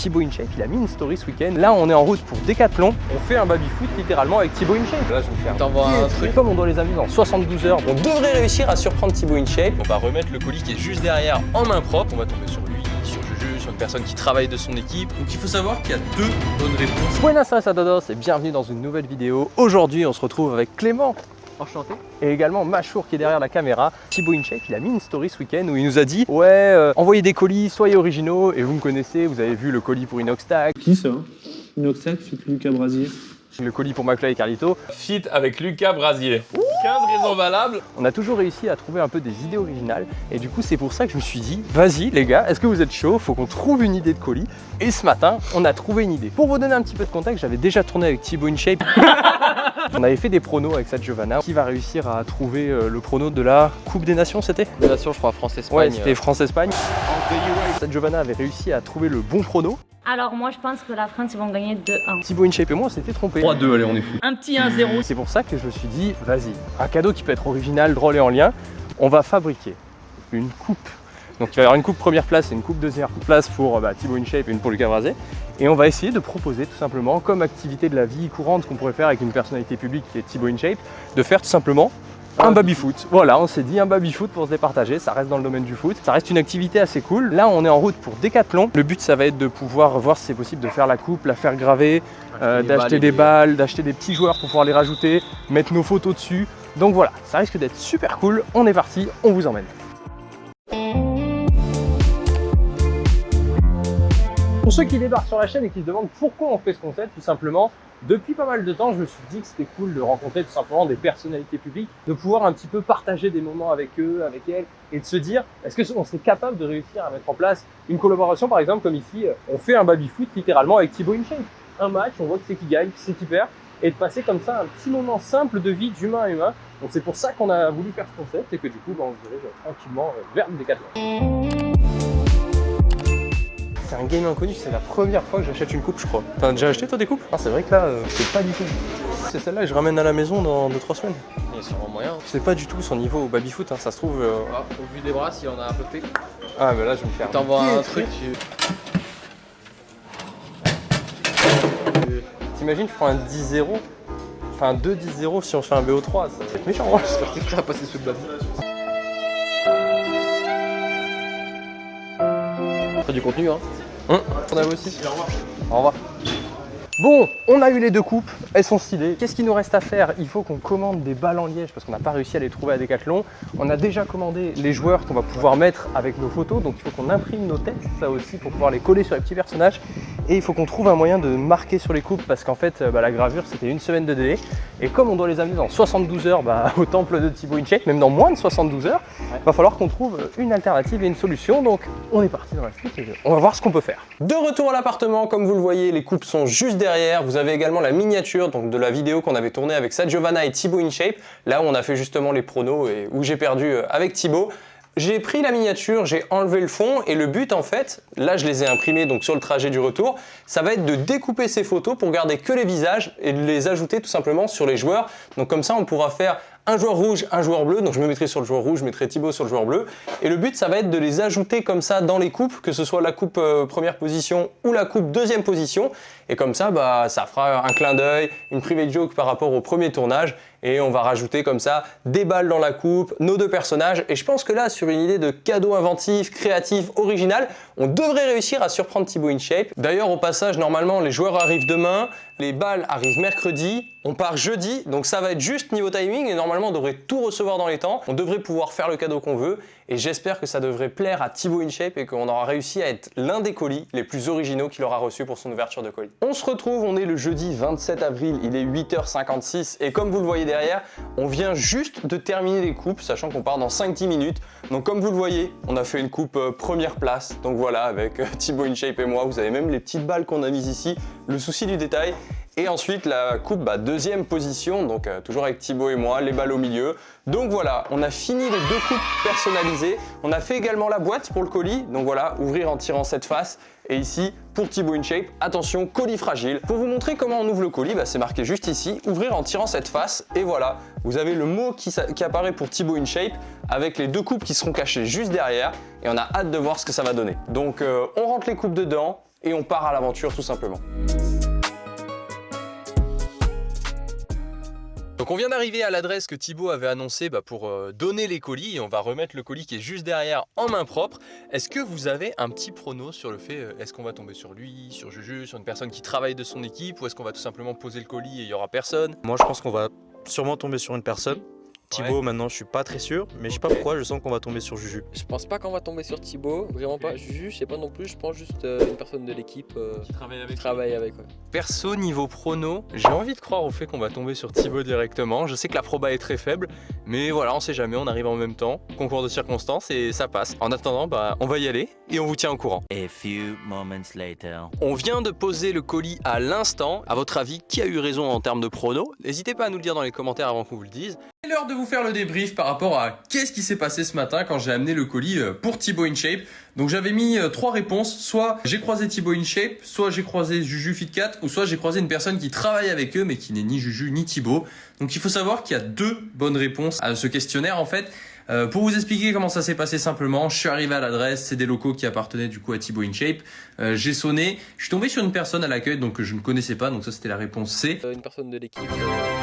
Thibaut InShape, il a mis une story ce week-end. Là, on est en route pour Decathlon. On fait un baby-foot littéralement avec Thibaut InShape. Là, je vais me faire T'envoies un truc. Comme on doit les amuser en 72 heures. On devrait réussir à surprendre Thibaut InShape. On va remettre le colis qui est juste derrière en main propre. On va tomber sur lui, sur Juju, sur une personne qui travaille de son équipe. Donc il faut savoir qu'il y a deux bonnes réponses. Buenas tardes a todos et bienvenue dans une nouvelle vidéo. Aujourd'hui, on se retrouve avec Clément. Enchanté. Et également Machour qui est derrière la caméra. Thibaut InShape, il a mis une story ce week-end où il nous a dit Ouais, euh, envoyez des colis, soyez originaux. Et vous me connaissez, vous avez vu le colis pour Inoxtag, Qui ça Inoxac, c'est plus Lucas Brasier. le colis pour McFly et Carlito. Fit avec Lucas Brasier. 15 raisons valables. On a toujours réussi à trouver un peu des idées originales. Et du coup, c'est pour ça que je me suis dit Vas-y, les gars, est-ce que vous êtes chaud Faut qu'on trouve une idée de colis. Et ce matin, on a trouvé une idée. Pour vous donner un petit peu de contexte, j'avais déjà tourné avec Thibaut InShape. on avait fait des pronos avec Sad Giovanna. Qui va réussir à trouver euh, le prono de la Coupe des Nations, c'était Nation, je crois, France-Espagne. Ouais, c'était France-Espagne. Sad Giovanna avait réussi à trouver le bon prono. Alors moi je pense que la France ils vont gagner 2-1. Thibaut InShape et moi, on s'était trompés. 3-2, allez, on est fou. Un petit 1-0. C'est pour ça que je me suis dit, vas-y, un cadeau qui peut être original, drôle et en lien, on va fabriquer une coupe. Donc il va y avoir une coupe première place et une coupe deuxième place pour bah, Thibaut InShape et une pour Lucas Brasé. Et on va essayer de proposer tout simplement, comme activité de la vie courante qu'on pourrait faire avec une personnalité publique qui est Thibaut InShape, de faire tout simplement un baby-foot. Voilà, on s'est dit un baby-foot pour se départager, ça reste dans le domaine du foot. Ça reste une activité assez cool. Là, on est en route pour Decathlon. Le but, ça va être de pouvoir voir si c'est possible de faire la coupe, la faire graver, euh, d'acheter des balles, d'acheter des petits joueurs pour pouvoir les rajouter, mettre nos photos dessus. Donc voilà, ça risque d'être super cool. On est parti, on vous emmène. Pour ceux qui débarquent sur la chaîne et qui se demandent pourquoi on fait ce concept, tout simplement, depuis pas mal de temps, je me suis dit que c'était cool de rencontrer tout simplement des personnalités publiques, de pouvoir un petit peu partager des moments avec eux, avec elles, et de se dire, est-ce qu'on serait capable de réussir à mettre en place une collaboration, par exemple, comme ici, euh, on fait un baby-foot littéralement avec Thibaut InShape. Un match, on voit que c'est qui gagne, qui c'est qui perd, et de passer comme ça un petit moment simple de vie d'humain à humain. Donc c'est pour ça qu'on a voulu faire ce concept, et que du coup, bah, on se dirige tranquillement euh, vers le Décathlon. C'est un game inconnu, c'est la première fois que j'achète une coupe, je crois. T'as déjà acheté toi des coupes? Non, c'est vrai que là, euh, c'est pas du tout. C'est celle-là que je ramène à la maison dans 2-3 semaines. Il y a sûrement moyen. Je sais pas du tout son niveau au baby-foot, hein, ça se trouve. euh, Ah, au vu des bras, si on a un peu fait, Ah, mais là, je vais me faire. t'envoies un truc, tu... T'imagines, je prends un 10-0, enfin un 2-10-0 si on fait un BO3, ça va être méchant. hein. J'espère que tu vas passer sous le. Pas du contenu, hein. Hum, on a aussi. Au revoir. Bon, on a eu les deux coupes, elles sont stylées. Qu'est-ce qu'il nous reste à faire? Il faut qu'on commande des balles en liège parce qu'on n'a pas réussi à les trouver à Decathlon. On a déjà commandé les joueurs qu'on va pouvoir mettre avec nos photos, donc il faut qu'on imprime nos têtes, ça aussi, pour pouvoir les coller sur les petits personnages. Et il faut qu'on trouve un moyen de marquer sur les coupes parce qu'en fait, euh, bah, la gravure, c'était une semaine de délai. Et comme on doit les amener dans 72 heures bah, au temple de Thibaut InShape, même dans moins de 72 heures, il va falloir qu'on trouve une alternative et une solution. Donc, on est parti dans la suite et on va voir ce qu'on peut faire. De retour à l'appartement, comme vous le voyez, les coupes sont juste derrière. Vous avez également la miniature de la vidéo qu'on avait tournée avec Giovanna et Thibaut InShape. Là où on a fait justement les pronos et où j'ai perdu euh, avec Thibaut. J'ai pris la miniature, j'ai enlevé le fond et le but en fait, là je les ai imprimés donc sur le trajet du retour, ça va être de découper ces photos pour garder que les visages et de les ajouter tout simplement sur les joueurs. Donc comme ça on pourra faire un joueur rouge, un joueur bleu, donc je me mettrai sur le joueur rouge, je mettrai Thibaut sur le joueur bleu. Et le but, ça va être de les ajouter comme ça dans les coupes, que ce soit la coupe euh, première position ou la coupe deuxième position. Et comme ça, bah, ça fera un clin d'œil, une private joke par rapport au premier tournage. Et on va rajouter comme ça des balles dans la coupe, nos deux personnages. Et je pense que là, sur une idée de cadeau inventif, créatif, original, on devrait réussir à surprendre Thibaut InShape. D'ailleurs, au passage, normalement, les joueurs arrivent demain, les balles arrivent mercredi, on part jeudi, donc ça va être juste niveau timing et normalement on devrait tout recevoir dans les temps. On devrait pouvoir faire le cadeau qu'on veut et j'espère que ça devrait plaire à Thibaut InShape et qu'on aura réussi à être l'un des colis les plus originaux qu'il aura reçu pour son ouverture de colis. On se retrouve, on est le jeudi 27 avril, il est 8h56 et comme vous le voyez derrière, on vient juste de terminer les coupes, sachant qu'on part dans 5-10 minutes. Donc comme vous le voyez, on a fait une coupe euh, première place, donc voilà, avec euh, Thibaut InShape et moi, vous avez même les petites balles qu'on a mises ici, le souci du détail. Et ensuite la coupe bah, deuxième position, donc euh, toujours avec Thibaut et moi, les balles au milieu. Donc voilà, on a fini les deux coupes personnalisées. On a fait également la boîte pour le colis, donc voilà, ouvrir en tirant cette face. Et ici, pour Thibaut InShape, attention, colis fragile. Pour vous montrer comment on ouvre le colis, bah, c'est marqué juste ici, ouvrir en tirant cette face. Et voilà, vous avez le mot qui, apparaît pour Thibaut InShape avec les deux coupes qui seront cachées juste derrière. Et on a hâte de voir ce que ça va donner. Donc euh, on rentre les coupes dedans, et on part à l'aventure tout simplement. Donc on vient d'arriver à l'adresse que Thibaut avait annoncée bah, pour euh, donner les colis et on va remettre le colis qui est juste derrière en main propre. Est-ce que vous avez un petit prono sur le fait, euh, est-ce qu'on va tomber sur lui, sur Juju, sur une personne qui travaille de son équipe ou est-ce qu'on va tout simplement poser le colis et il y aura personne? Moi, je pense qu'on va sûrement tomber sur une personne. Thibaut, maintenant, je suis pas très sûr, mais je sais pas pourquoi, je sens qu'on va tomber sur Juju. Je pense pas qu'on va tomber sur Thibaut, vraiment pas. Juju, je sais pas non plus, je pense juste euh, une personne de l'équipe euh, Qui travaille qui travaille avec. ouais. Perso, niveau prono, j'ai envie de croire au fait qu'on va tomber sur Thibaut directement. Je sais que la proba est très faible, mais voilà, on sait jamais, on arrive en même temps, concours de circonstances et ça passe. En attendant, bah, on va y aller et on vous tient au courant. A few moments later. On vient de poser le colis à l'instant. À votre avis, qui a eu raison en termes de prono? N'hésitez pas à nous le dire dans les commentaires avant qu'on vous le dise. L'heure de vous faire le débrief par rapport à qu'est-ce qui s'est passé ce matin quand j'ai amené le colis euh, pour Thibaut InShape. Donc j'avais mis euh, trois réponses, soit j'ai croisé Thibaut InShape, soit j'ai croisé Juju Fit4, ou soit j'ai croisé une personne qui travaille avec eux mais qui n'est ni Juju ni Thibaut. Donc il faut savoir qu'il y a deux bonnes réponses à ce questionnaire en fait. Euh, pour vous expliquer comment ça s'est passé simplement, je suis arrivé à l'adresse, c'est des locaux qui appartenaient du coup à Thibaut InShape. J'ai sonné, je suis tombé sur une personne à l'accueil donc que je ne connaissais pas, donc ça c'était la réponse C. Une personne de l'équipe qui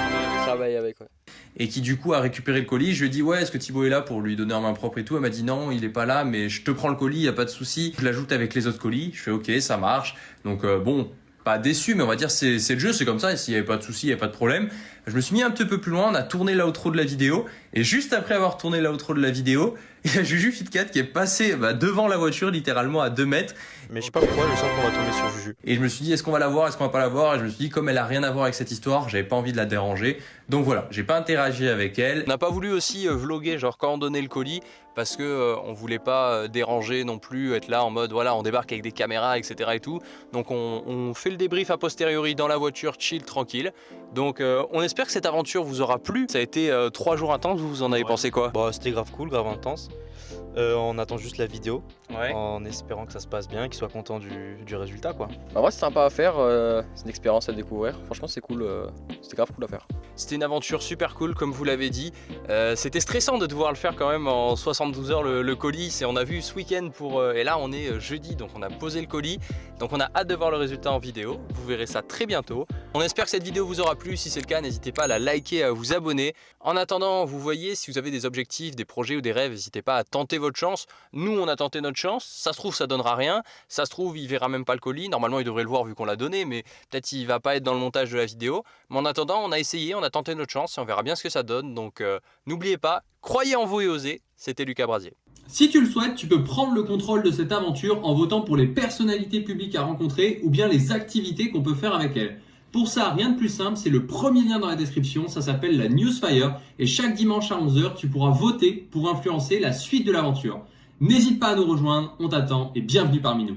et qui du coup a récupéré le colis. Je lui ai dit ouais est-ce que Thibaut est là pour lui donner en main propre et tout? Elle m'a dit non il est pas là mais je te prends le colis, y a pas de souci. Je l'ajoute avec les autres colis. Je fais ok ça marche. Donc euh, bon pas déçu mais on va dire c'est le jeu c'est comme ça. S'il y avait pas de souci y a pas de problème. Je me suis mis un petit peu plus loin. On a tourné l'outro de la vidéo et juste après avoir tourné l'outro de la vidéo il y a Juju Fit4 qui est passé bah, devant la voiture littéralement à 2 mètres Mais je sais pas pourquoi, je sens qu'on va tomber sur Juju. et je me suis dit, est-ce qu'on va la voir, est-ce qu'on va pas la voir Et je me suis dit, comme elle a rien à voir avec cette histoire, j'avais pas envie de la déranger. Donc voilà, j'ai pas interagi avec elle. On n'a pas voulu aussi euh, vloguer, genre quand on donnait le colis, parce que euh, on voulait pas euh, déranger non plus, être là en mode voilà, on débarque avec des caméras, etc. et tout. Donc on, on fait le débrief a posteriori dans la voiture, chill, tranquille. Donc euh, on espère que cette aventure vous aura plu. Ça a été euh, trois jours intenses, vous en avez Ouais. pensé quoi? Bah, c'était grave cool, grave intense. Euh, on attend juste la vidéo, Ouais. en espérant que ça se passe bien, qu'il soit content du, du résultat, quoi. Bah, ouais, c'est sympa à faire, euh, c'est une expérience à découvrir. Franchement, c'est cool, euh, c'était grave cool à faire. C'était une aventure super cool, comme vous l'avez dit. Euh, C'était stressant de devoir le faire quand même en 72 heures le, le colis. Et on a vu ce week-end pour. euh, et là, on est jeudi, donc on a posé le colis. Donc on a hâte de voir le résultat en vidéo. Vous verrez ça très bientôt. On espère que cette vidéo vous aura plu. Si c'est le cas, n'hésitez pas à la liker, à vous abonner. En attendant, vous voyez, si vous avez des objectifs, des projets ou des rêves, n'hésitez pas à tenter votre chance. Nous, on a tenté notre chance. Ça se trouve, ça donnera rien. Ça se trouve, il verra même pas le colis. Normalement, il devrait le voir vu qu'on l'a donné, mais peut-être il va pas être dans le montage de la vidéo. Mais en attendant, on a essayé, on a tenté notre chance et on verra bien ce que ça donne. Donc euh, n'oubliez pas, croyez en vous et osez. C'était Lucas Brasier. Si tu le souhaites, tu peux prendre le contrôle de cette aventure en votant pour les personnalités publiques à rencontrer ou bien les activités qu'on peut faire avec elles. Pour ça, rien de plus simple, c'est le premier lien dans la description, ça s'appelle la Newsfire et chaque dimanche à 11h, tu pourras voter pour influencer la suite de l'aventure. N'hésite pas à nous rejoindre, on t'attend et bienvenue parmi nous.